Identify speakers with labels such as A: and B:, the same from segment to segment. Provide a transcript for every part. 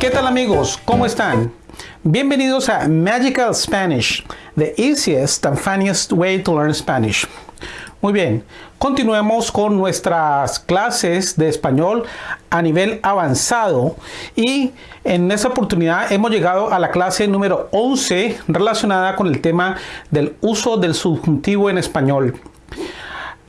A: ¿Qué tal amigos? ¿Cómo están? Bienvenidos a Magical Spanish, the easiest and funniest way to learn Spanish. Muy bien, continuemos con nuestras clases de español a nivel avanzado y en esta oportunidad hemos llegado a la clase número 11 relacionada con el tema del uso del subjuntivo en español.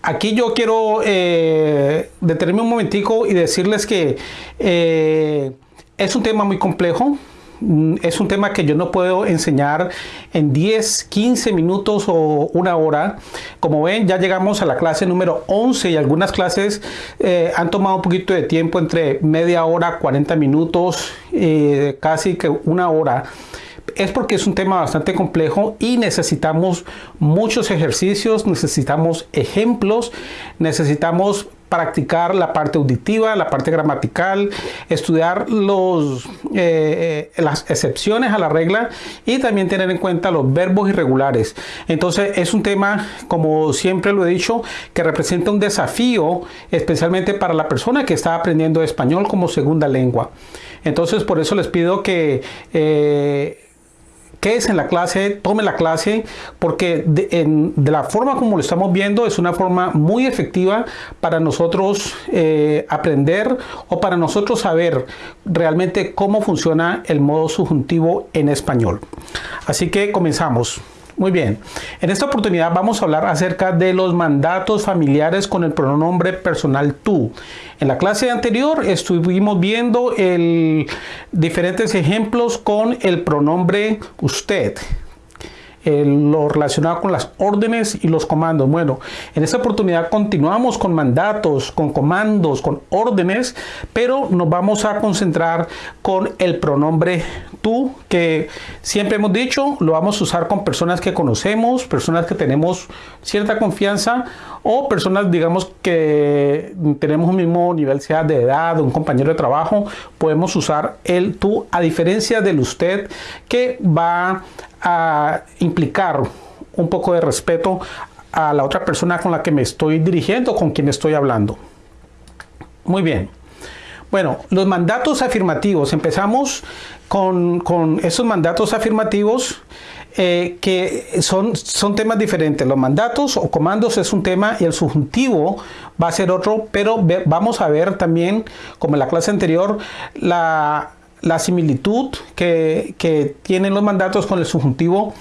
A: Aquí yo quiero eh, detenerme un momentico y decirles que eh, es un tema muy complejo, mm, es un tema que yo no puedo enseñar en 10, 15 minutos o una hora. Como ven, ya llegamos a la clase número 11 y algunas clases eh, han tomado un poquito de tiempo entre media hora, 40 minutos, eh, casi que una hora es porque es un tema bastante complejo y necesitamos muchos ejercicios, necesitamos ejemplos, necesitamos practicar la parte auditiva, la parte gramatical, estudiar los, eh, eh, las excepciones a la regla y también tener en cuenta los verbos irregulares. Entonces es un tema, como siempre lo he dicho, que representa un desafío, especialmente para la persona que está aprendiendo español como segunda lengua. Entonces por eso les pido que... Eh, que es en la clase, tome la clase, porque de, la forma como lo estamos viendo es una forma muy efectiva para nosotros eh, aprender o para nosotros saber realmente cómo funciona el modo subjuntivo en español. Así que comenzamos. Muy bien, en esta oportunidad vamos a hablar acerca de los mandatos familiares con el pronombre personal tú. En la clase anterior estuvimos viendo diferentes ejemplos con el pronombre usted lo relacionado con las órdenes y los comandos. Bueno, en esta oportunidad continuamos con mandatos, con comandos, con órdenes, pero nos vamos a concentrar con el pronombre tú, que siempre hemos dicho, lo vamos a usar con personas que conocemos, personas que tenemos cierta confianza o personas, digamos, que tenemos un mismo nivel, sea de edad, un compañero de trabajo, podemos usar el tú, a diferencia del usted, que va a implicar un poco de respeto a la otra persona con la que me estoy dirigiendo, con quien estoy hablando. Muy bien. Bueno, los mandatos afirmativos. Empezamos con, esos mandatos afirmativos eh, que son, son temas diferentes. Los mandatos o comandos es un tema y el subjuntivo va a ser otro, pero vamos a ver también, como en la clase anterior, la, la similitud que, tienen los mandatos con el subjuntivo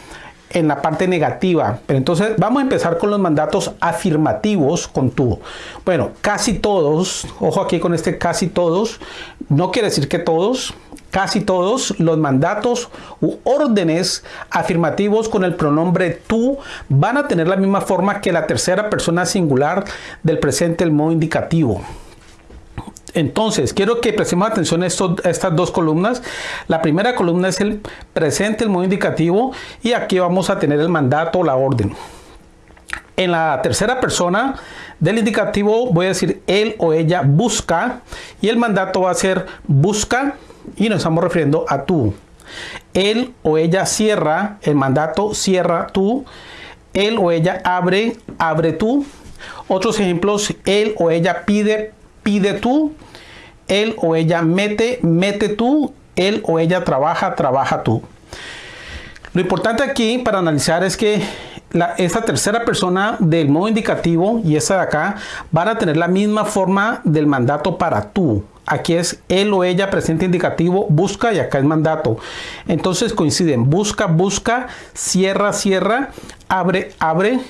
A: en la parte negativa. Pero entonces vamos a empezar con los mandatos afirmativos con tú. Bueno, casi todos, ojo aquí con este casi todos, no quiere decir que todos, casi todos los mandatos u órdenes afirmativos con el pronombre tú van a tener la misma forma que la tercera persona singular del presente, el modo indicativo. Entonces, quiero que prestemos atención a, estas dos columnas. La primera columna es el presente, el modo indicativo, y aquí vamos a tener el mandato la orden. En la tercera persona del indicativo voy a decir él o ella busca, y el mandato va a ser busca, y nos estamos refiriendo a tú. Él o ella cierra, el mandato cierra tú. Él o ella abre, abre tú. Otros ejemplos, él o ella pide, pide tú él o ella mete, mete tú, él o ella trabaja, trabaja tú. Lo importante aquí para analizar es que esta tercera persona del modo indicativo y esa de acá van a tener la misma forma del mandato para tú. Aquí es él o ella presente indicativo, busca y acá es mandato. Entonces coinciden, busca, busca, cierra, cierra, abre, abre,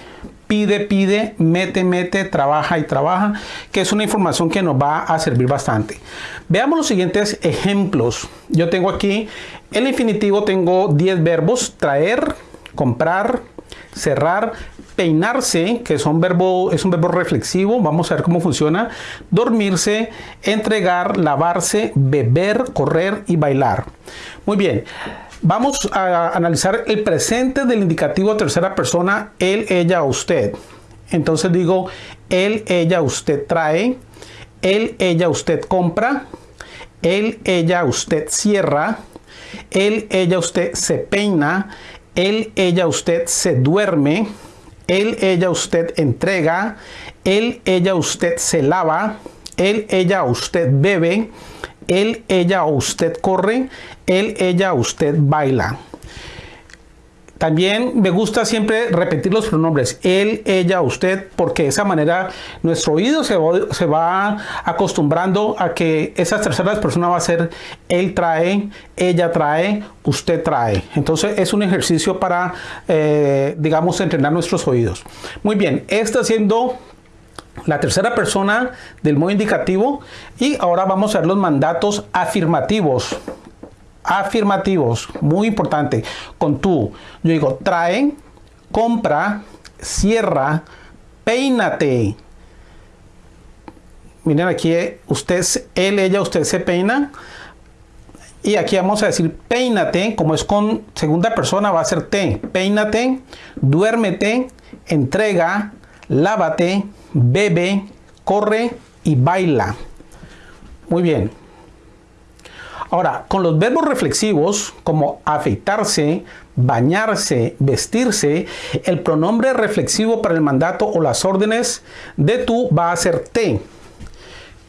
A: pide, pide, mete, mete, trabaja y trabaja, que es una información que nos va a servir bastante. Veamos los siguientes ejemplos. Yo tengo aquí, el infinitivo tengo 10 verbos, traer, comprar, cerrar, peinarse, que verbo, es un verbo reflexivo, vamos a ver cómo funciona, dormirse, entregar, lavarse, beber, correr y bailar. Muy bien. Vamos a analizar el presente del indicativo tercera persona, él, ella, usted. Entonces digo, él, ella, usted trae, él, ella, usted compra, él, ella, usted cierra, él, ella, usted se peina, él, ella, usted se duerme, él, ella, usted entrega, él, ella, usted se lava, él, ella, usted bebe, él, ella o usted corre, él, ella o usted baila. También me gusta siempre repetir los pronombres, él, ella, usted, porque de esa manera nuestro oído se va, acostumbrando a que esas terceras personas va a ser él trae, ella trae, usted trae. Entonces es un ejercicio para, eh, digamos, entrenar nuestros oídos. Muy bien, está siendo la tercera persona del modo indicativo y ahora vamos a ver los mandatos afirmativos afirmativos, muy importante, con tú. Yo digo, trae, compra, cierra, peínate. Miren aquí, usted, él, ella, usted se peina. Y aquí vamos a decir peínate, como es con segunda persona, va a ser te. Peínate, duérmete, entrega, lávate, bebe, corre y baila. Muy bien. Ahora, con los verbos reflexivos como afeitarse, bañarse, vestirse, el pronombre reflexivo para el mandato o las órdenes de tú va a ser te,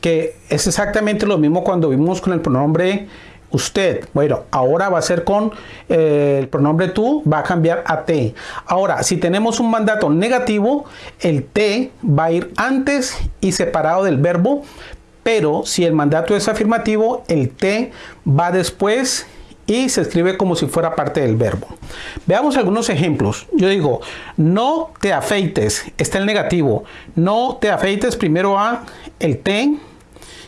A: que es exactamente lo mismo cuando vimos con el pronombre usted. Bueno, ahora va a ser con eh, el pronombre tú, va a cambiar a te. Ahora, si tenemos un mandato negativo, el te va a ir antes y separado del verbo, pero si el mandato es afirmativo, el te va después y se escribe como si fuera parte del verbo. Veamos algunos ejemplos. Yo digo, no te afeites, está el negativo. No te afeites, primero a el te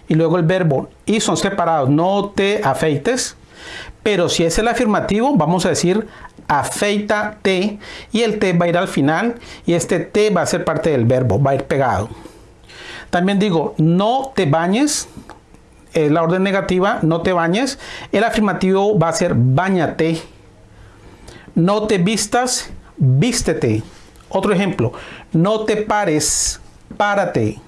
A: y luego el verbo. Y son separados, no te afeites. Pero si es el afirmativo, vamos a decir afeítate y el te va a ir al final y este te va a ser parte del verbo, va a ir pegado. También digo, no te bañes. la orden negativa, no te bañes. El afirmativo va a ser bañate. No te vistas, vístete. Otro ejemplo, no te pares, párate.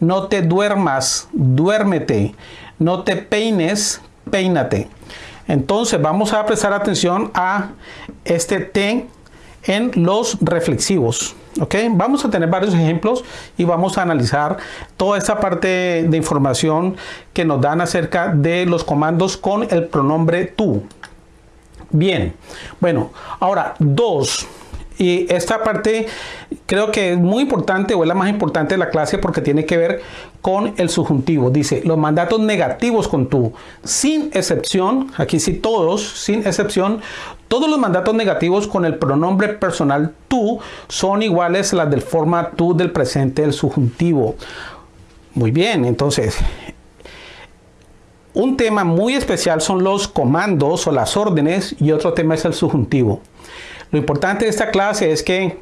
A: No te duermas, duérmete. No te peines, peínate. Entonces vamos a prestar atención a este te en los reflexivos. ¿ok? Vamos a tener varios ejemplos y vamos a analizar toda esta parte de información que nos dan acerca de los comandos con el pronombre tú. Bien, bueno, ahora dos. Y esta parte creo que es muy importante o es la más importante de la clase porque tiene que ver con el subjuntivo. Dice, los mandatos negativos con tú, sin excepción, aquí sí todos, sin excepción, todos los mandatos negativos con el pronombre personal tú son iguales a las del forma tú del presente del subjuntivo. Muy bien, entonces, un tema muy especial son los comandos o las órdenes y otro tema es el subjuntivo. Lo importante de esta clase es que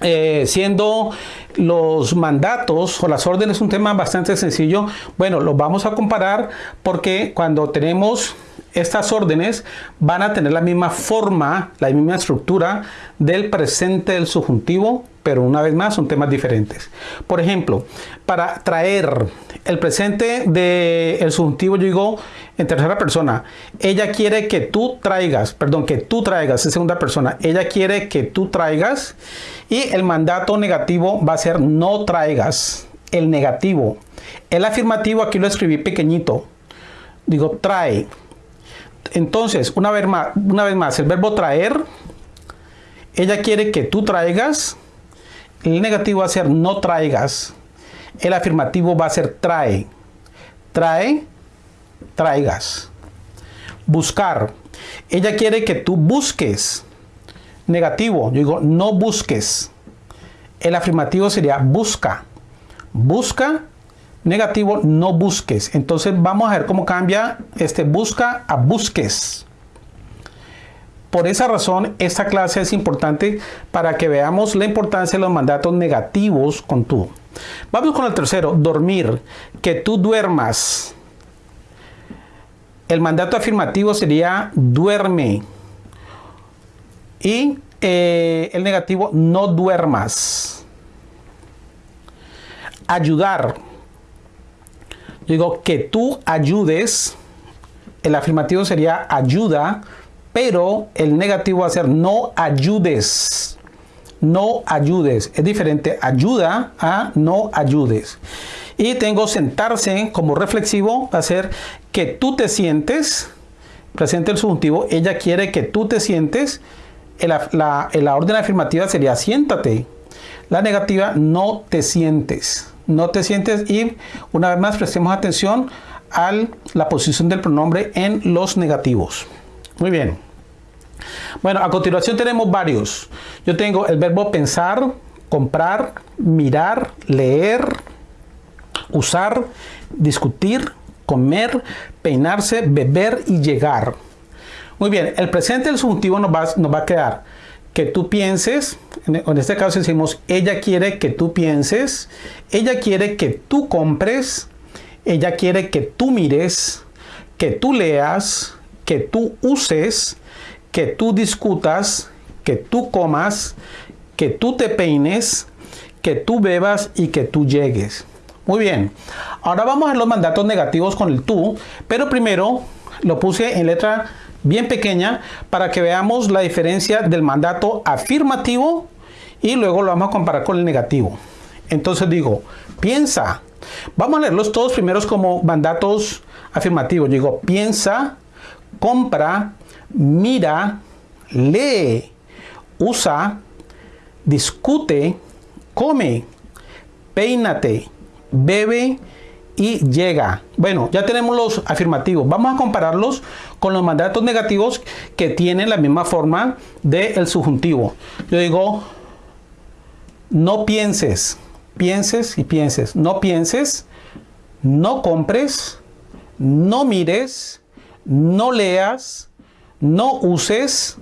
A: eh, siendo los mandatos o las órdenes un tema bastante sencillo, bueno, lo vamos a comparar porque cuando tenemos estas órdenes van a tener la misma forma, la misma estructura del presente del subjuntivo, pero una vez más son temas diferentes. Por ejemplo, para traer el presente del subjuntivo, yo digo en tercera persona, ella quiere que tú traigas, perdón, que tú traigas, en segunda persona, ella quiere que tú traigas y el mandato negativo va a ser no traigas, el negativo. El afirmativo aquí lo escribí pequeñito, digo trae. Entonces, una vez más el verbo traer, ella quiere que tú traigas, el negativo va a ser no traigas. El afirmativo va a ser trae. Trae, traigas. Buscar. Ella quiere que tú busques. Negativo. Yo digo no busques. El afirmativo sería busca. Busca. Negativo, no busques. Entonces vamos a ver cómo cambia este busca a busques. Por esa razón, esta clase es importante para que veamos la importancia de los mandatos negativos con tú. Vamos con el tercero, dormir, que tú duermas. El mandato afirmativo sería duerme. Y eh, el negativo, no duermas. Ayudar. digo que tú ayudes. El afirmativo sería ayuda pero el negativo va a ser no ayudes. No ayudes. Es diferente ayuda a no ayudes. Y tengo sentarse como reflexivo, va a ser que tú te sientes, presente el subjuntivo, ella quiere que tú te sientes, la, la orden afirmativa sería siéntate. La negativa, no te sientes. No te sientes y una vez más prestemos atención a la posición del pronombre en los negativos. Muy bien. Bueno, a continuación tenemos varios. Yo tengo el verbo pensar, comprar, mirar, leer, usar, discutir, comer, peinarse, beber y llegar. Muy bien, el presente del subjuntivo nos va, nos va a quedar que tú pienses, en este caso decimos, ella quiere que tú pienses, ella quiere que tú compres, ella quiere que tú mires, que tú leas, que tú uses, que tú discutas, que tú comas, que tú te peines, que tú bebas y que tú llegues. Muy bien, ahora vamos a los mandatos negativos con el tú, pero primero lo puse en letra bien pequeña para que veamos la diferencia del mandato afirmativo y luego lo vamos a comparar con el negativo. Entonces digo, piensa. Vamos a leerlos todos primeros como mandatos afirmativos. Digo, piensa, compra, mira, lee, usa, discute, come, peínate, bebe y llega. Bueno, ya tenemos los afirmativos. Vamos a compararlos con los mandatos negativos que tienen la misma forma del subjuntivo. Yo digo, no pienses, pienses y pienses. No pienses, no compres, no mires, no leas, no uses,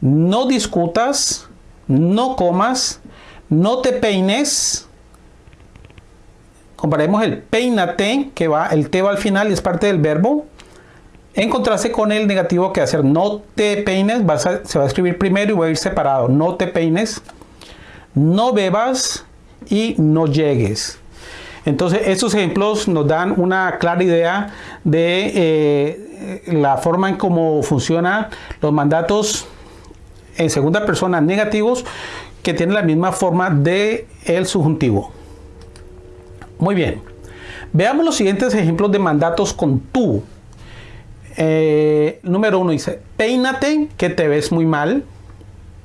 A: no discutas, no comas, no te peines. Comparemos el peínate, que va, el te va al final y es parte del verbo. En contraste con el negativo que hacer no te peines, se va a escribir primero y va a ir separado. No te peines, no bebas y no llegues. Entonces, estos ejemplos nos dan una clara idea de eh, la forma en cómo funcionan los mandatos en segunda persona negativos que tienen la misma forma de el subjuntivo. Muy bien. Veamos los siguientes ejemplos de mandatos con tú. Eh, número uno dice, peínate que te ves muy mal.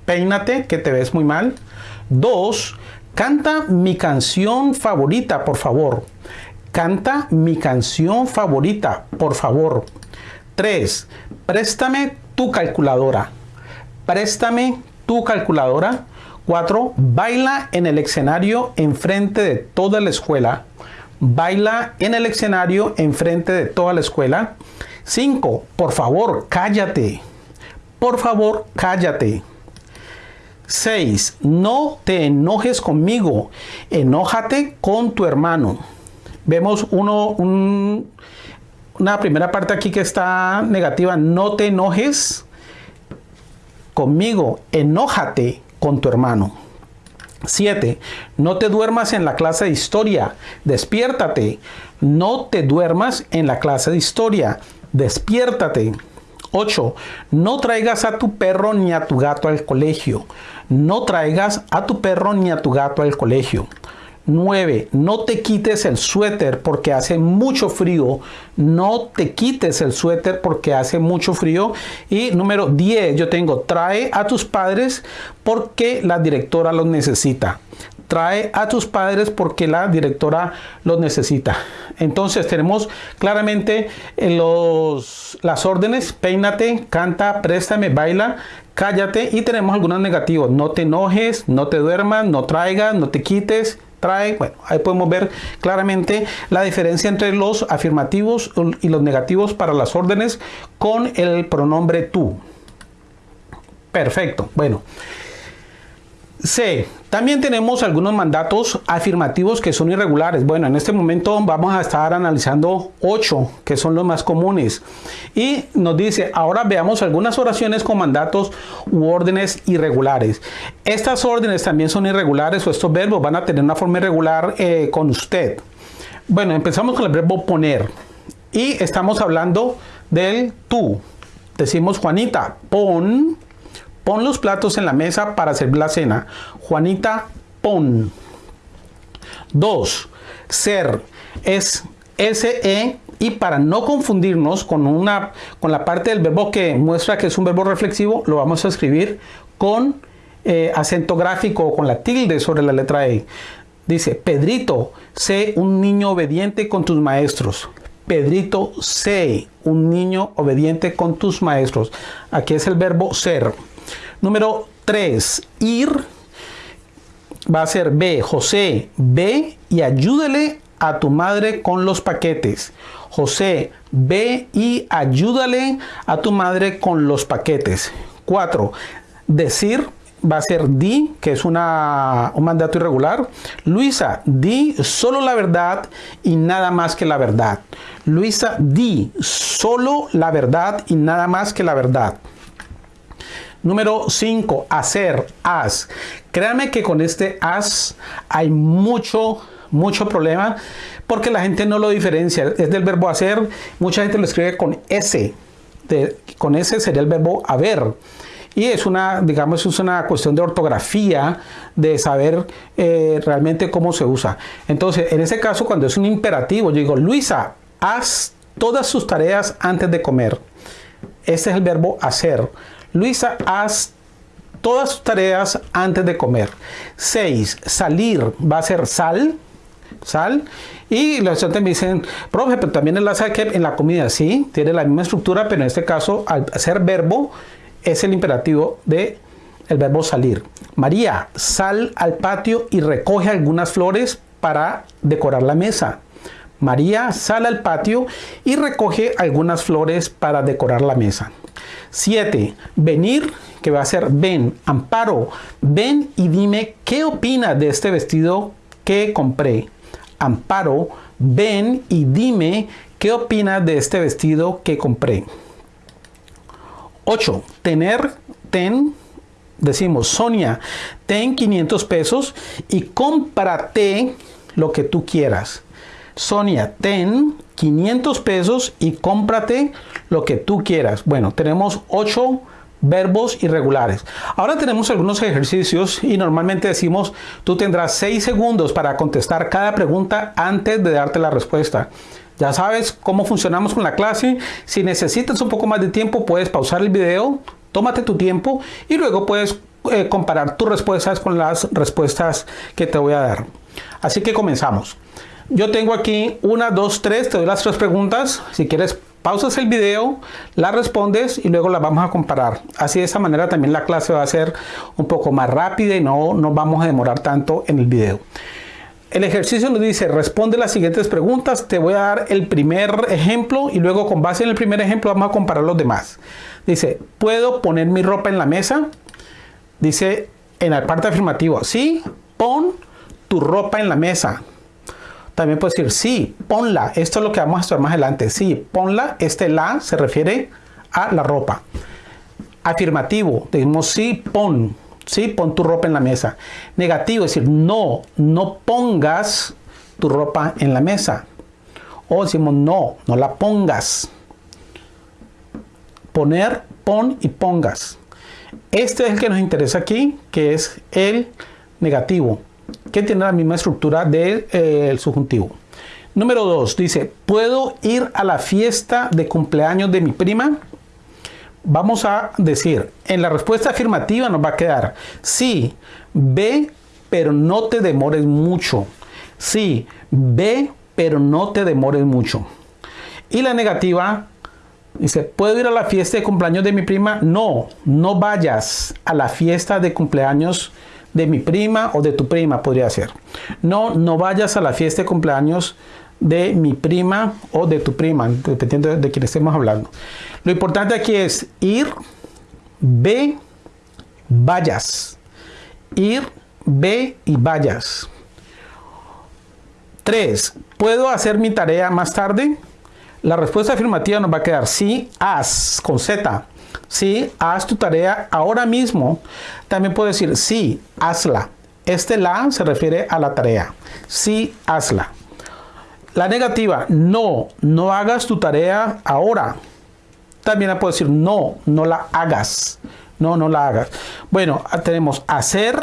A: Peínate que te ves muy mal. Dos, Canta mi canción favorita, por favor. Canta mi canción favorita, por favor. 3. Préstame tu calculadora. Préstame tu calculadora. 4. Baila en el escenario enfrente de toda la escuela. Baila en el escenario enfrente de toda la escuela. 5. Por favor, cállate. Por favor, cállate. 6. No te enojes conmigo, enójate con tu hermano. Vemos uno, una primera parte aquí que está negativa, no te enojes conmigo, enójate con tu hermano. 7. No te duermas en la clase de historia, despiértate. No te duermas en la clase de historia, despiértate. 8. No traigas a tu perro ni a tu gato al colegio. No traigas a tu perro ni a tu gato al colegio. 9. No te quites el suéter porque hace mucho frío. No te quites el suéter porque hace mucho frío. Y número 10, yo tengo, trae a tus padres porque la directora los necesita trae a tus padres porque la directora los necesita. Entonces tenemos claramente eh, los, las órdenes, peínate, canta, préstame, baila, cállate y tenemos algunos negativos. No te enojes, no te duermas, no traigas, no te quites, trae. Bueno, ahí podemos ver claramente la diferencia entre los afirmativos y los negativos para las órdenes con el pronombre tú. Perfecto. Bueno. C. También tenemos algunos mandatos afirmativos que son irregulares. Bueno, en este momento vamos a estar analizando 8 que son los más comunes. Y nos dice, ahora veamos algunas oraciones con mandatos u órdenes irregulares. Estas órdenes también son irregulares o estos verbos van a tener una forma irregular eh, con usted. Bueno, empezamos con el verbo poner. Y estamos hablando del tú. Decimos, Juanita, pon Pon los platos en la mesa para servir la cena. Juanita, pon. 2. Ser es S-E-R. Y para no confundirnos con, una, con la parte del verbo que muestra que es un verbo reflexivo, lo vamos a escribir con eh, acento gráfico o con la tilde sobre la letra E. Dice, Pedrito, sé un niño obediente con tus maestros. Pedrito, sé un niño obediente con tus maestros. Aquí es el verbo ser. Número 3, ir. Va a ser B, José, ve y ayúdale a tu madre con los paquetes. José, ve y ayúdale a tu madre con los paquetes. 4. Decir va a ser di, que es una, un mandato irregular. Luisa, di solo la verdad y nada más que la verdad. Luisa, di solo la verdad y nada más que la verdad. Número 5, hacer, haz. Créanme que con este haz hay mucho, mucho problema porque la gente no lo diferencia. Es del verbo hacer, mucha gente lo escribe con S. con S sería el verbo haber y es una, digamos, es una cuestión de ortografía, de saber eh, realmente cómo se usa. Entonces, en ese caso, cuando es un imperativo, yo digo, Luisa, haz todas sus tareas antes de comer. Ese es el verbo hacer. Luisa, haz todas sus tareas antes de comer. 6. Salir va a ser sal. Sal. Y los estudiantes me dicen, profe, pero también enlaza en la comida, sí, tiene la misma estructura, pero en este caso, al ser verbo, es el imperativo de el verbo salir. María, sal al patio y recoge algunas flores para decorar la mesa. María sale al patio y recoge algunas flores para decorar la mesa. 7. Venir, que va a ser ven. Amparo, ven y dime qué opina de este vestido que compré. Amparo, ven y dime qué opina de este vestido que compré. 8. Tener, ten, decimos, Sonia, ten 500 pesos y cómprate lo que tú quieras. Sonia, ten 500 pesos y cómprate lo que tú quieras. Bueno, tenemos 8 verbos irregulares. Ahora tenemos algunos ejercicios y normalmente decimos tú tendrás 6 segundos para contestar cada pregunta antes de darte la respuesta. Ya sabes cómo funcionamos con la clase. Si necesitas un poco más de tiempo, puedes pausar el video, tómate tu tiempo y luego puedes eh, comparar tus respuestas con las respuestas que te voy a dar. Así que comenzamos. Yo tengo aquí una, dos, tres, te doy las tres preguntas. Si quieres, pausas el video, las respondes y luego las vamos a comparar. Así de esa manera también la clase va a ser un poco más rápida y no nos vamos a demorar tanto en el video. El ejercicio nos dice, responde las siguientes preguntas. Te voy a dar el primer ejemplo y luego con base en el primer ejemplo vamos a comparar los demás. Dice, ¿puedo poner mi ropa en la mesa? Dice en la parte afirmativa, sí, pon tu ropa en la mesa. También puedes decir, sí, ponla. Esto es lo que vamos a estudiar más adelante. Sí, ponla. Este la se refiere a la ropa. Afirmativo, decimos sí, pon. ¿sí? Pon tu ropa en la mesa. Negativo, decir, no, no pongas tu ropa en la mesa. O decimos, no, no la pongas. Poner, pon y pongas. Este es el que nos interesa aquí, que es el negativo, que tiene la misma estructura del eh, subjuntivo. Número 2, dice, ¿puedo ir a la fiesta de cumpleaños de mi prima? vamos a decir, en la respuesta afirmativa nos va a quedar sí, ve, pero no te demores mucho. Sí, ve, pero no te demores mucho. Y la negativa dice, ¿puedo ir a la fiesta de cumpleaños de mi prima? No, no vayas a la fiesta de cumpleaños de mi prima o de tu prima, podría ser. No, no vayas a la fiesta de cumpleaños de mi prima o de tu prima, dependiendo de quién estemos hablando. Lo importante aquí es ir, ve, vayas. Ir, ve y vayas. 3. ¿Puedo hacer mi tarea más tarde? La respuesta afirmativa nos va a quedar sí, haz, con Z. Sí, haz tu tarea ahora mismo. También puedo decir sí, hazla. Este la se refiere a la tarea. Sí, hazla. La negativa, no, no hagas tu tarea ahora. También la puedo decir no, no la hagas. No, no la hagas. Bueno, tenemos hacer,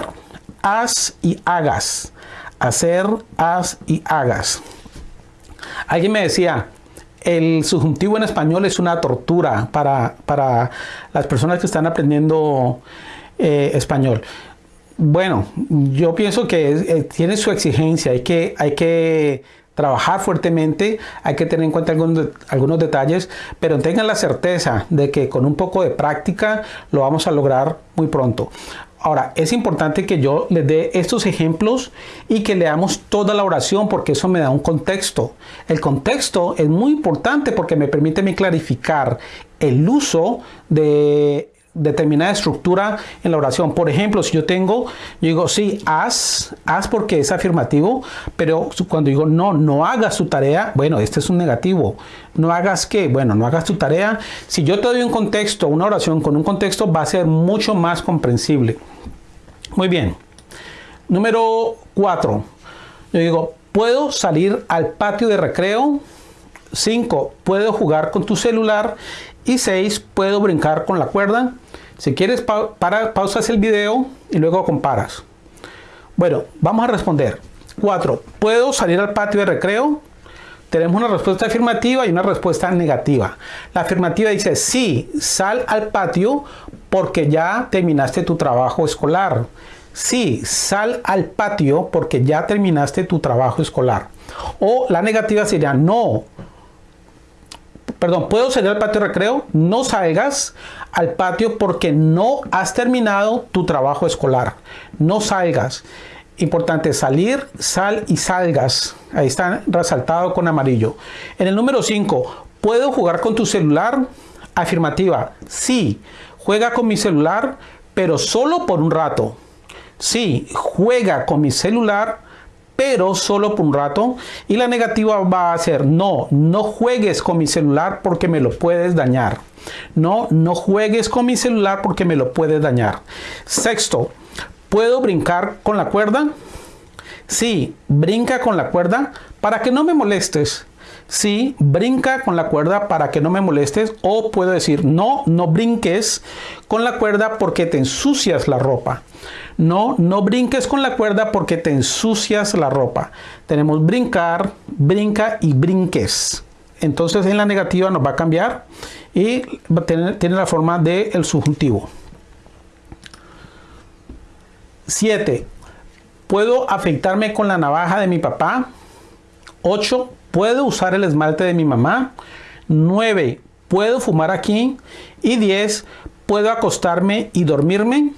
A: haz y hagas. Hacer, haz y hagas. Alguien me decía, el subjuntivo en español es una tortura para, para las personas que están aprendiendo eh, español. Bueno, yo pienso que eh, tiene su exigencia, hay que, hay que trabajar fuertemente, hay que tener en cuenta algunos, algunos detalles, pero tengan la certeza de que con un poco de práctica lo vamos a lograr muy pronto. Ahora, es importante que yo les dé estos ejemplos y que leamos toda la oración porque eso me da un contexto. El contexto es muy importante porque me permite clarificar el uso de determinada estructura en la oración. Por ejemplo, si yo tengo, yo digo, sí, haz, haz porque es afirmativo, pero cuando digo, no, no hagas tu tarea, bueno, este es un negativo. No hagas qué, bueno, no hagas tu tarea. Si yo te doy un contexto, una oración con un contexto, va a ser mucho más comprensible. Muy bien. Número 4. Yo digo, puedo salir al patio de recreo. 5. Puedo jugar con tu celular. Y 6. Puedo brincar con la cuerda. Si quieres, para, pausas el video y luego comparas. Bueno, vamos a responder. 4. ¿Puedo salir al patio de recreo? Tenemos una respuesta afirmativa y una respuesta negativa. La afirmativa dice, sí, sal al patio porque ya terminaste tu trabajo escolar. Sí, sal al patio porque ya terminaste tu trabajo escolar. O la negativa sería, no, perdón, ¿puedo salir al patio de recreo? No salgas al patio porque no has terminado tu trabajo escolar. No salgas. Importante, salir, sal y salgas. Ahí está resaltado con amarillo. En el número 5, ¿puedo jugar con tu celular? Afirmativa, sí, juega con mi celular, pero solo por un rato. Sí, juega con mi celular, pero solo por un rato. Y la negativa va a ser, no, no juegues con mi celular porque me lo puedes dañar. No, no juegues con mi celular porque me lo puedes dañar. Sexto, ¿puedo brincar con la cuerda? Sí, brinca con la cuerda para que no me molestes. Sí, brinca con la cuerda para que no me molestes. O puedo decir, no, no brinques con la cuerda porque te ensucias la ropa. No, no brinques con la cuerda porque te ensucias la ropa. Tenemos brincar, brinca y brinques. Entonces en la negativa nos va a cambiar y tiene la forma del el subjuntivo. 7. ¿Puedo afeitarme con la navaja de mi papá? 8. ¿Puedo usar el esmalte de mi mamá? 9. ¿Puedo fumar aquí? Y 10. ¿Puedo acostarme y dormirme?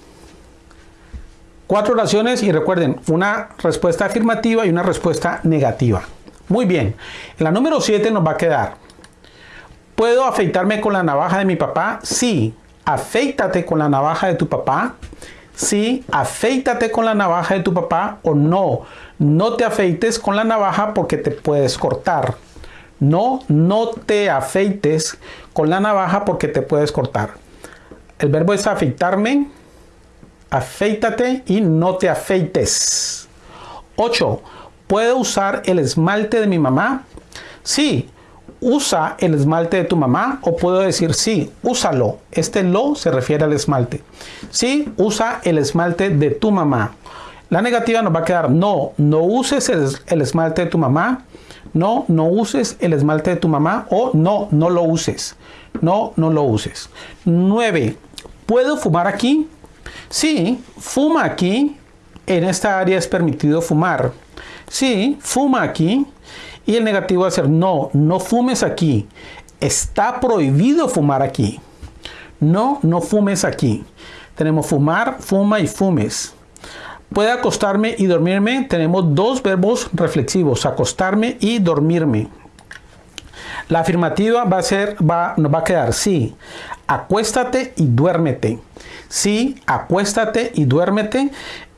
A: Cuatro oraciones y recuerden, una respuesta afirmativa y una respuesta negativa. Muy bien, en la número 7 nos va a quedar. ¿Puedo afeitarme con la navaja de mi papá? Sí, afeítate con la navaja de tu papá. Sí, afeítate con la navaja de tu papá o no, no te afeites con la navaja porque te puedes cortar. No, no te afeites con la navaja porque te puedes cortar. El verbo es afeitarme, afeítate y no te afeites. 8. ¿Puedo usar el esmalte de mi mamá? Sí, usa el esmalte de tu mamá o puedo decir sí, úsalo. Este lo se refiere al esmalte. Sí, usa el esmalte de tu mamá. La negativa nos va a quedar no, no uses el, el esmalte de tu mamá. No, no uses el esmalte de tu mamá o no, no lo uses. No, no lo uses. 9. ¿Puedo fumar aquí? Sí, fuma aquí. En esta área es permitido fumar. Sí, fuma aquí. Y el negativo va a ser no, no fumes aquí. Está prohibido fumar aquí. No, no fumes aquí. Tenemos fumar, fuma y fumes. Puede acostarme y dormirme. Tenemos dos verbos reflexivos, acostarme y dormirme. La afirmativa va a ser, va, nos va a quedar sí. Acuéstate y duérmete. Sí, acuéstate y duérmete.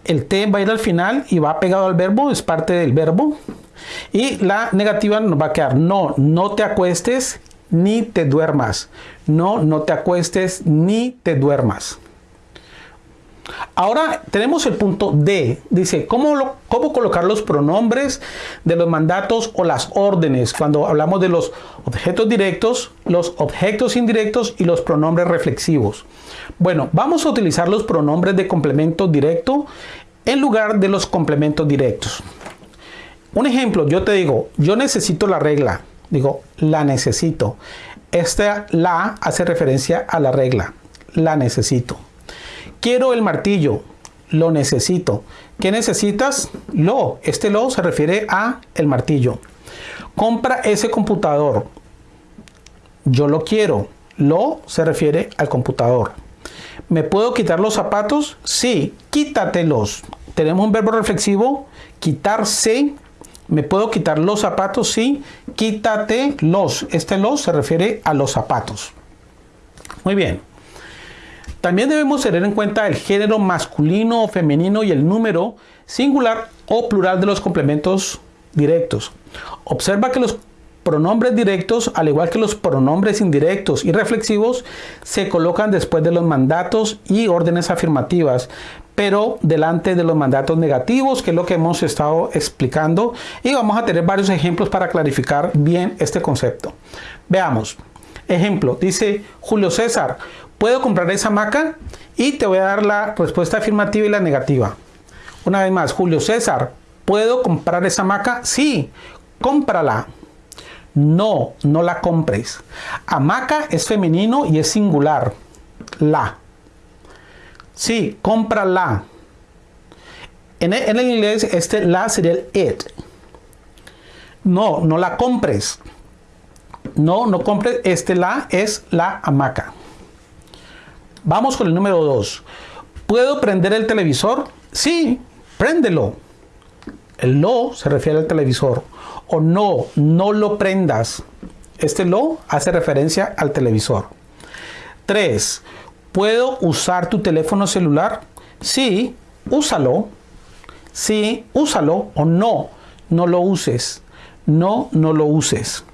A: El T va a ir al final y va pegado al verbo, es parte del verbo. Y la negativa nos va a quedar no, no te acuestes ni te duermas. No, no te acuestes ni te duermas. Ahora tenemos el punto D. Dice, ¿cómo, ¿cómo, colocar los pronombres de los mandatos o las órdenes? Cuando hablamos de los objetos directos, los objetos indirectos y los pronombres reflexivos. Bueno, vamos a utilizar los pronombres de complemento directo en lugar de los complementos directos. Un ejemplo, yo te digo, yo necesito la regla. Digo, la necesito. Esta la hace referencia a la regla. La necesito. Quiero el martillo. Lo necesito. ¿Qué necesitas? Lo. Este lo se refiere a el martillo. Compra ese computador. Yo lo quiero. Lo se refiere al computador. ¿Me puedo quitar los zapatos? Sí, quítatelos. Tenemos un verbo reflexivo, quitarse. ¿Me puedo quitar los zapatos? Sí, quítate los. Este los se refiere a los zapatos. Muy bien. También debemos tener en cuenta el género masculino o femenino y el número singular o plural de los complementos directos. Observa que los pronombres directos, al igual que los pronombres indirectos y reflexivos, se colocan después de los mandatos y órdenes afirmativas, pero delante de los mandatos negativos, que es lo que hemos estado explicando, y vamos a tener varios ejemplos para clarificar bien este concepto. Veamos. Ejemplo, dice Julio César, ¿puedo comprar esa hamaca? Y te voy a dar la respuesta afirmativa y la negativa. Una vez más, Julio César, ¿puedo comprar esa hamaca? Sí, cómprala. No, no la compres. Hamaca es femenino y es singular. La. Sí, cómprala. En el, en el inglés este la sería el it. No, no la compres. No, no compres. Este la es la hamaca. Vamos con el número 2. ¿Puedo prender el televisor? Sí, préndelo. El lo se refiere al televisor o no, no lo prendas. Este lo hace referencia al televisor. 3. ¿Puedo usar tu teléfono celular? Sí, úsalo. Sí, úsalo o no, no lo uses. No, no lo uses.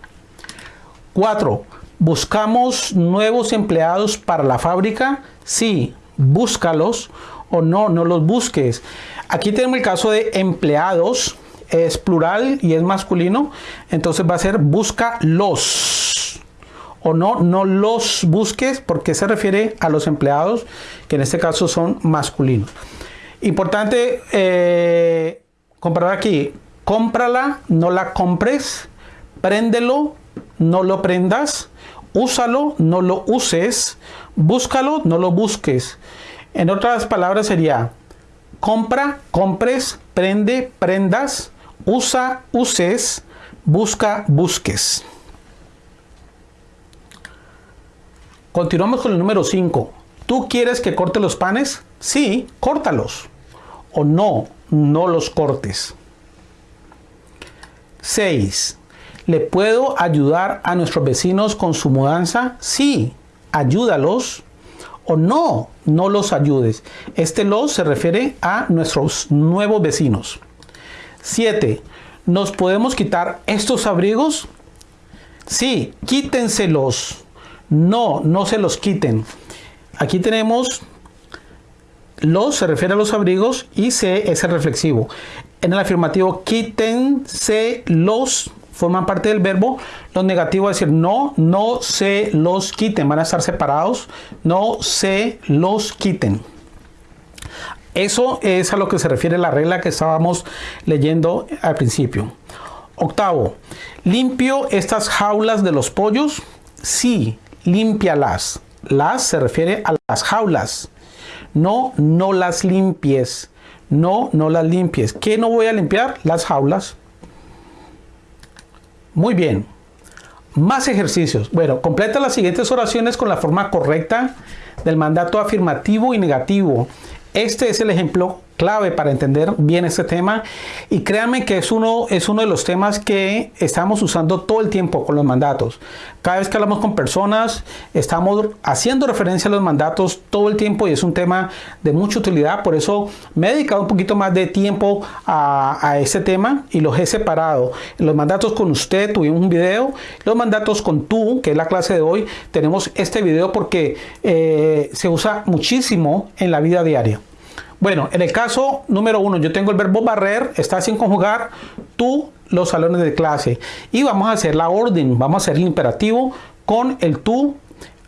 A: 4. ¿Buscamos nuevos empleados para la fábrica? Sí, búscalos o no, no los busques. Aquí tenemos el caso de empleados es plural y es masculino, entonces va a ser busca los. O no, no los busques porque se refiere a los empleados, que en este caso son masculinos. Importante eh, aquí, cómprala, no la compres, préndelo, no lo prendas, úsalo, no lo uses, búscalo, no lo busques. En otras palabras sería, compra, compres, prende, prendas, usa, uses, busca, busques. Continuamos con el número 5. ¿Tú quieres que corte los panes? Sí, córtalos. O no, no los cortes. 6. ¿Le puedo ayudar a nuestros vecinos con su mudanza? Sí, ayúdalos. O no, no los ayudes. Este los se refiere a nuestros nuevos vecinos. 7. ¿Nos podemos quitar estos abrigos? Sí, quítenselos. No, no se los quiten. Aquí tenemos los, se refiere a los abrigos, y se es el reflexivo. En el afirmativo, quítense los, forman parte del verbo. Los negativos es decir no, no se los quiten, van a estar separados. No se los quiten. Eso es a lo que se refiere la regla que estábamos leyendo al principio. Octavo, ¿limpio estas jaulas de los pollos? Sí, límpialas. Las se refiere a las jaulas. No, no las limpies. No, no las limpies. ¿Qué no voy a limpiar? Las jaulas. Muy bien. Más ejercicios. Bueno, completa las siguientes oraciones con la forma correcta del mandato afirmativo y negativo este es el ejemplo clave para entender bien este tema y créanme que es uno, es uno de los temas que estamos usando todo el tiempo con los mandatos. Cada vez que hablamos con personas estamos haciendo referencia a los mandatos todo el tiempo y es un tema de mucha utilidad, por eso me he dedicado un poquito más de tiempo a, a ese tema y los he separado. Los mandatos con usted tuvimos un video, los mandatos con tú, que es la clase de hoy, tenemos este video porque eh, se usa muchísimo en la vida diaria. Bueno, en el caso número uno, yo tengo el verbo barrer, está sin conjugar, tú, los salones de clase. Y vamos a hacer la orden, vamos a hacer el imperativo con el tú.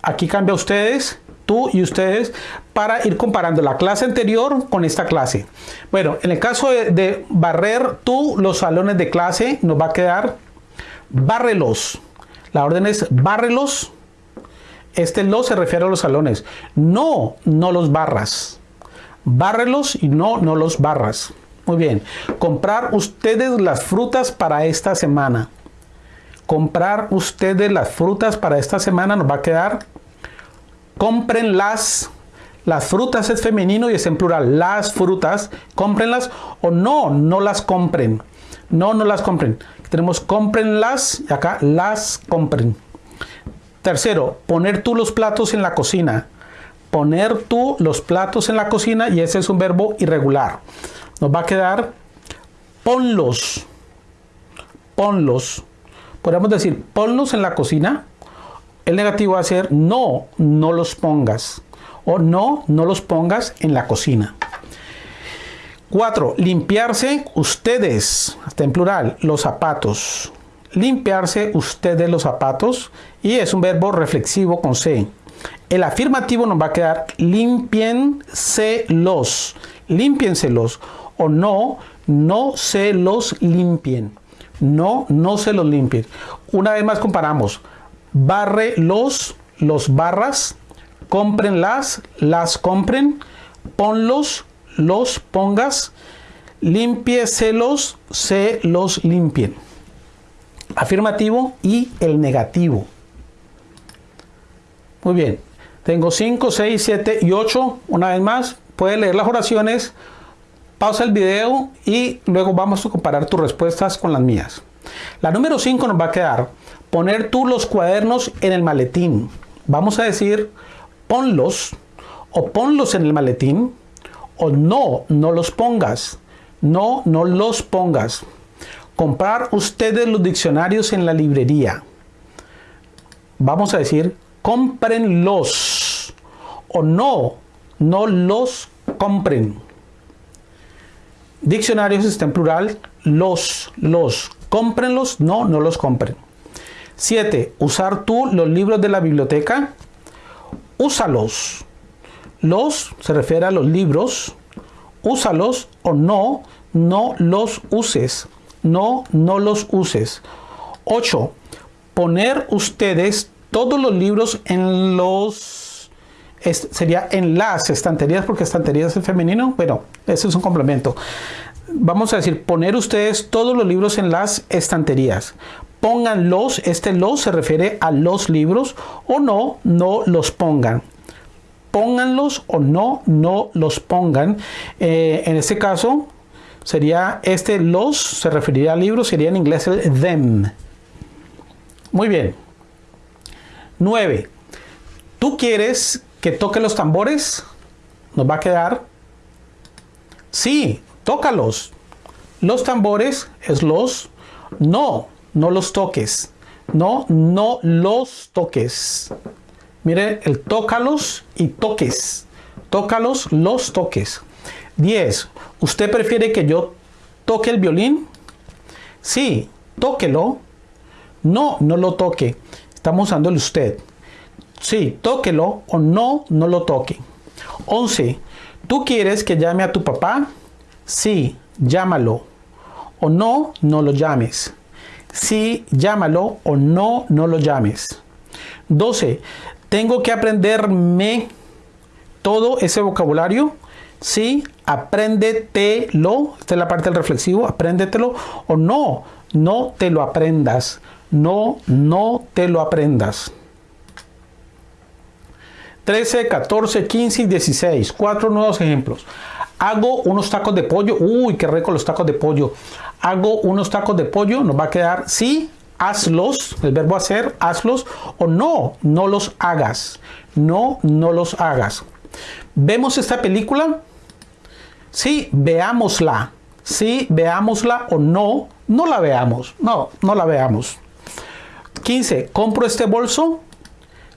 A: Aquí cambia ustedes, tú y ustedes, para ir comparando la clase anterior con esta clase. Bueno, en el caso de, barrer tú, los salones de clase, nos va a quedar bárrelos. La orden es bárrelos. Este los se refiere a los salones. No, no los barras. Bárrelos y no, no los barras. Muy bien. Comprar ustedes las frutas para esta semana. Comprar ustedes las frutas para esta semana nos va a quedar. Compren las. Las frutas es femenino y es en plural. Las frutas, cómprenlas o no, no las compren. No, no las compren. Tenemos cómprenlas y acá las compren. Tercero, poner tú los platos en la cocina. Poner tú los platos en la cocina y ese es un verbo irregular. Nos va a quedar ponlos. Ponlos. Podemos decir ponlos en la cocina. El negativo va a ser no, no los pongas. O no, no los pongas en la cocina. 4. Limpiarse ustedes, hasta en plural, los zapatos. Limpiarse ustedes los zapatos y es un verbo reflexivo con C. El afirmativo nos va a quedar limpienselos, limpienselos o no, no se los limpien. No, no se los limpien. Una vez más comparamos. Barre los, los barras, compren las, compren, ponlos, los pongas, limpiecelos, se los limpien. Afirmativo y el negativo. Muy bien. Tengo 5, 6, 7 y 8. Una vez más, puedes leer las oraciones, pausa el video y luego vamos a comparar tus respuestas con las mías. La número 5 nos va a quedar poner tú los cuadernos en el maletín. Vamos a decir ponlos o ponlos en el maletín o no, no los pongas. No, no los pongas. Comprar ustedes los diccionarios en la librería. Vamos a decir, cómprenlos. O no, no los compren. Diccionarios está en plural, los, los. Cómprenlos, no, no los compren. 7. Usar tú los libros de la biblioteca. Úsalos. Los se refiere a los libros. Úsalos o no, no los uses. No, no los uses. 8. Poner ustedes todos los libros en los... sería en las estanterías, porque estanterías es femenino. Bueno, eso es un complemento. Vamos a decir, poner ustedes todos los libros en las estanterías. Pónganlos, este los se refiere a los libros, o no, no los pongan pónganlos o no, no los pongan. Eh, en este caso, sería este los, se referiría al libro, sería en inglés el them. Muy bien. 9. ¿Tú quieres que toque los tambores? Nos va a quedar. Sí, tócalos. Los tambores es los. No, no los toques. No, no los toques. Mire el tócalos y toques. Tócalos, los toques. 10. ¿Usted prefiere que yo toque el violín? Sí, tóquelo. No, no lo toque. Estamos usando el usted. Sí, tóquelo o no, no lo toque. 11. ¿Tú quieres que llame a tu papá? Sí, llámalo. O no, no lo llames. Sí, llámalo o no, no lo llames. 12. Tengo que aprenderme todo ese vocabulario. Sí, apréndetelo. Esta es la parte del reflexivo. Apréndetelo o no, no te lo aprendas. No, no te lo aprendas. 13, 14, 15 y 16. Cuatro nuevos ejemplos. Hago unos tacos de pollo. Uy, qué rico los tacos de pollo. Hago unos tacos de pollo. Nos va a quedar sí hazlos, el verbo hacer, hazlos, o no, no los hagas. No, no los hagas. ¿Vemos esta película? Sí, veámosla. Sí, veámosla o no, no la veamos. No, no la veamos. 15. ¿Compro este bolso?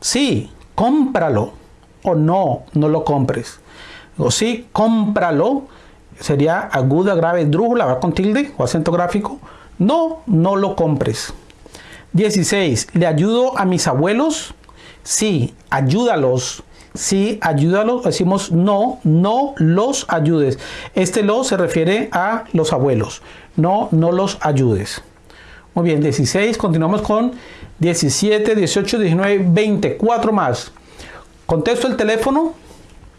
A: Sí, cómpralo. O no, no lo compres. O sí, cómpralo. Sería aguda, grave, drújula, va con tilde o acento gráfico. No, no lo compres. 16. ¿Le ayudo a mis abuelos? Sí, ayúdalos. Sí, ayúdalos. Decimos no, no los ayudes. Este lo se refiere a los abuelos. No, no los ayudes. Muy bien, 16. Continuamos con 17, 18, 19, 24 más. Contesto el teléfono.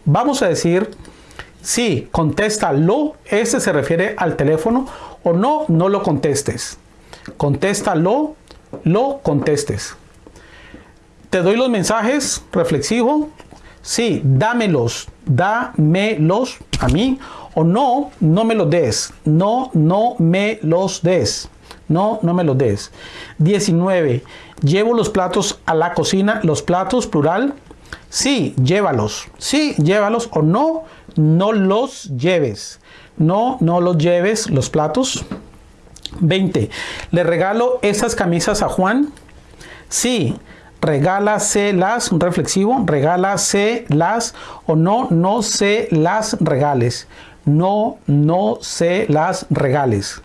A: Vamos a decir sí, contéstalo. Este se refiere al teléfono. O no, no lo contestes. Contéstalo, lo contestes. Te doy los mensajes reflexivo. Sí, dámelos, dámelos a mí. O no, no me los des. No, no me los des. No, no me los des. 19. Llevo los platos a la cocina. Los platos, plural. Sí, llévalos. Sí, llévalos. O no, no los lleves. No, no los lleves los platos. 20. ¿Le regalo esas camisas a Juan? Sí, regálaselas, un reflexivo, regálaselas o no, no se las regales. No, no se las regales.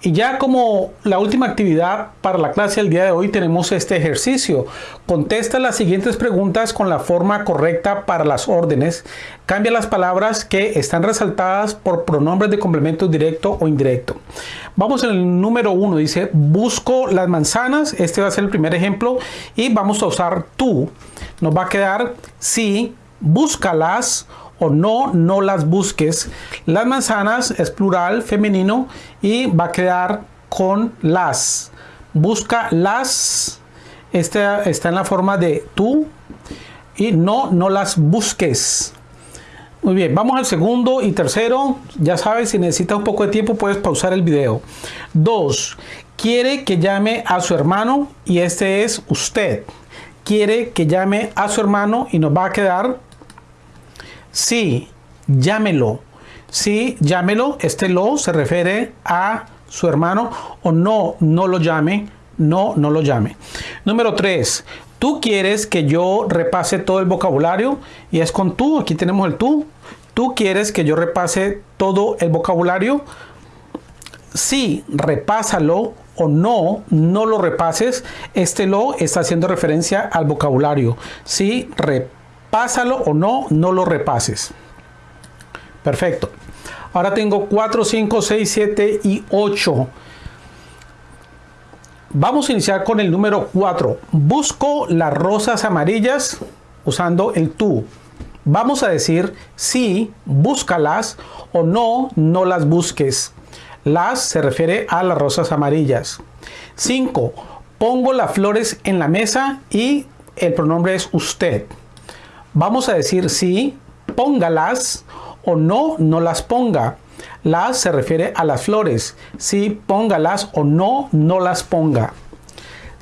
A: Y ya como la última actividad para la clase del día de hoy tenemos este ejercicio. Contesta las siguientes preguntas con la forma correcta para las órdenes. Cambia las palabras que están resaltadas por pronombres de complemento directo o indirecto. Vamos en el número uno. Dice, busco las manzanas. Este va a ser el primer ejemplo. Y vamos a usar tú. Nos va a quedar si, búscalas o no, no las busques. Las manzanas es plural, femenino y va a quedar con las. Busca las. Este está en la forma de tú y no, no las busques. Muy bien, vamos al segundo y tercero. Ya sabes, si necesitas un poco de tiempo puedes pausar el video. Dos, quiere que llame a su hermano y este es usted. Quiere que llame a su hermano y nos va a quedar Sí, llámelo. Sí, llámelo. Este lo se refiere a su hermano o no, no lo llame. No, no lo llame. Número 3. Tú quieres que yo repase todo el vocabulario y es con tú. Aquí tenemos el tú. Tú quieres que yo repase todo el vocabulario. Sí, repásalo o no, no lo repases. Este lo está haciendo referencia al vocabulario. Sí, repásalo pásalo o no, no lo repases. Perfecto. Ahora tengo 4, 5, 6, 7 y 8. Vamos a iniciar con el número 4. Busco las rosas amarillas usando el tú. Vamos a decir sí, búscalas o no, no las busques. Las se refiere a las rosas amarillas. 5. Pongo las flores en la mesa y el pronombre es usted. Vamos a decir sí, póngalas o no, no las ponga. Las se refiere a las flores. Sí, póngalas o no, no las ponga.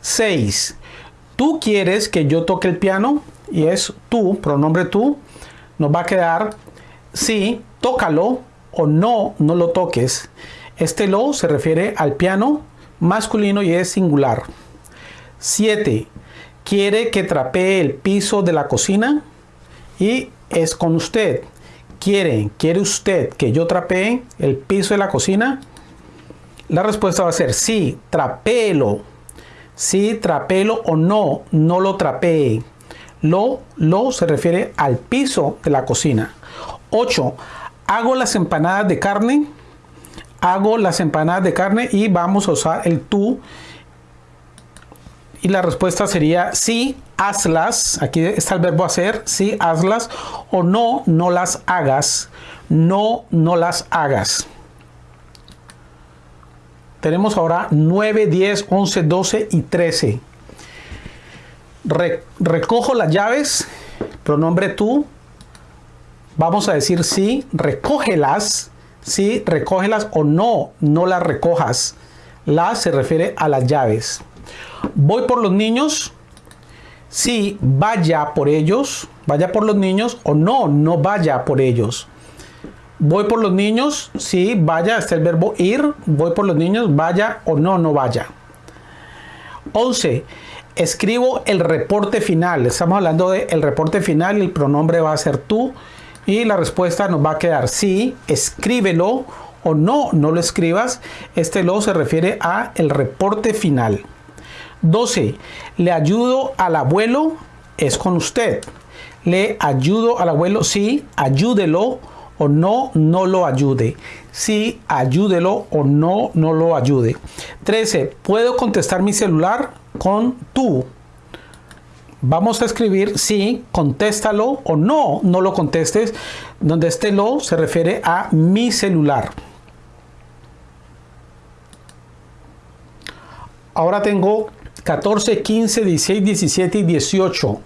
A: 6. ¿Tú quieres que yo toque el piano? Y es tú, pronombre tú. Nos va a quedar sí, tócalo o no, no lo toques. Este lo se refiere al piano masculino y es singular. 7. ¿Quiere que trapee el piso de la cocina? Y es con usted. ¿Quiere, quiere usted que yo trapee el piso de la cocina? La respuesta va a ser sí, trapelo. Sí, trapelo o no, no lo trapee. Lo, lo se refiere al piso de la cocina. 8. Hago las empanadas de carne. Hago las empanadas de carne y vamos a usar el tú y la respuesta sería sí, hazlas. Aquí está el verbo hacer, sí, hazlas. O no, no las hagas. No, no las hagas. Tenemos ahora 9, 10, 11, 12 y 13. recojo las llaves, pronombre tú. Vamos a decir sí, recógelas. Sí, recógelas o no, no las recojas. Las se refiere a las llaves. Voy por los niños. Sí, vaya por ellos. Vaya por los niños. O no, no vaya por ellos. Voy por los niños. Sí, vaya. Está el verbo ir. Voy por los niños. Vaya o no, no vaya. 11. Escribo el reporte final. Estamos hablando del el reporte final el pronombre va a ser tú. Y la respuesta nos va a quedar sí, escríbelo o no, no lo escribas. Este lo se refiere a el reporte final. 12. Le ayudo al abuelo, es con usted. Le ayudo al abuelo, sí, ayúdelo o no, no lo ayude. Sí, ayúdelo o no, no lo ayude. 13. Puedo contestar mi celular con tú. Vamos a escribir sí, contéstalo o no, no lo contestes. Donde este lo se refiere a mi celular. Ahora tengo 14, 15, 16, 17 y 18.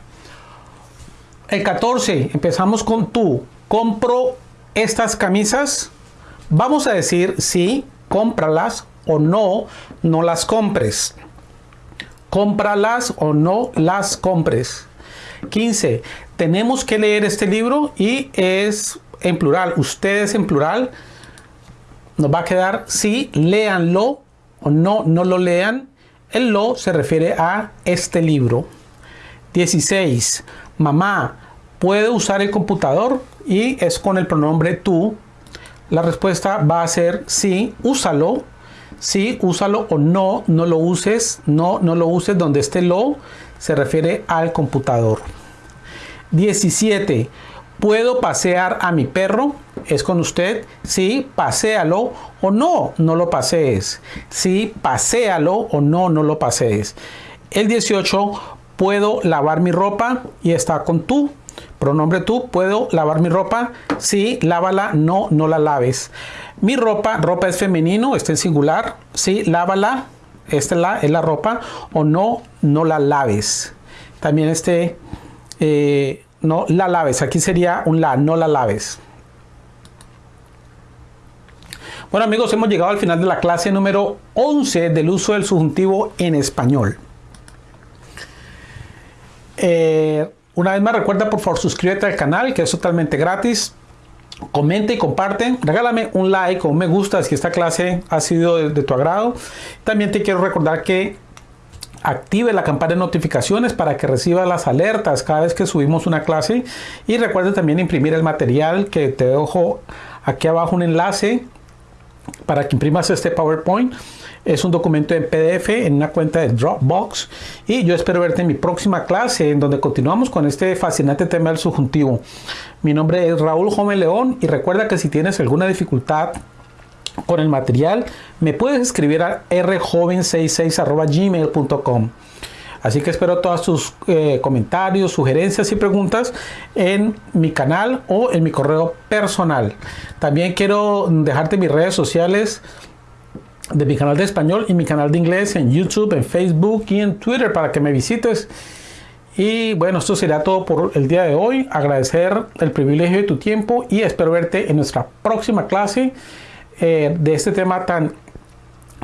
A: El 14, empezamos con tú. Compro estas camisas. Vamos a decir sí, cómpralas o no, no las compres. Cómpralas o no las compres. 15. Tenemos que leer este libro y es en plural. Ustedes en plural. Nos va a quedar sí, léanlo o no, no lo lean. El lo se refiere a este libro. 16. Mamá, ¿puede usar el computador? Y es con el pronombre tú. La respuesta va a ser sí, úsalo. Sí, úsalo o no, no lo uses. No, no lo uses donde esté lo se refiere al computador. 17. ¿Puedo pasear a mi perro? Es con usted. Sí, paséalo o no, no lo pasees. Sí, paséalo o no, no lo pasees. El 18 puedo lavar mi ropa y está con tú. Pronombre tú, puedo lavar mi ropa. Sí, lávala, no, no la laves. Mi ropa, ropa es femenino, está en singular. Sí, lávala, esta es la, es la ropa. O no, no la laves. También este, eh, no la laves. Aquí sería un la, no la laves. Bueno amigos, hemos llegado al final de la clase número 11 del uso del subjuntivo en español. Eh, una vez más recuerda por favor suscríbete al canal que es totalmente gratis. Comenta y comparte. Regálame un like o un me gusta si esta clase ha sido de, tu agrado. También te quiero recordar que active la campana de notificaciones para que reciba las alertas cada vez que subimos una clase. Y recuerda también imprimir el material que te dejo aquí abajo un enlace para que imprimas este PowerPoint. Es un documento en PDF en una cuenta de Dropbox. Y yo espero verte en mi próxima clase en donde continuamos con este fascinante tema del subjuntivo. Mi nombre es Raúl Jome León y recuerda que si tienes alguna dificultad con el material me puedes escribir a rjoven66 Así que espero todos tus eh, comentarios, sugerencias y preguntas en mi canal o en mi correo personal. También quiero dejarte mis redes sociales de mi canal de español y mi canal de inglés en YouTube, en Facebook y en Twitter para que me visites. Y bueno, esto será todo por el día de hoy. Agradecer el privilegio de tu tiempo y espero verte en nuestra próxima clase eh, de este tema tan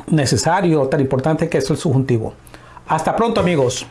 A: necesario, tan importante que es el subjuntivo. Hasta pronto amigos.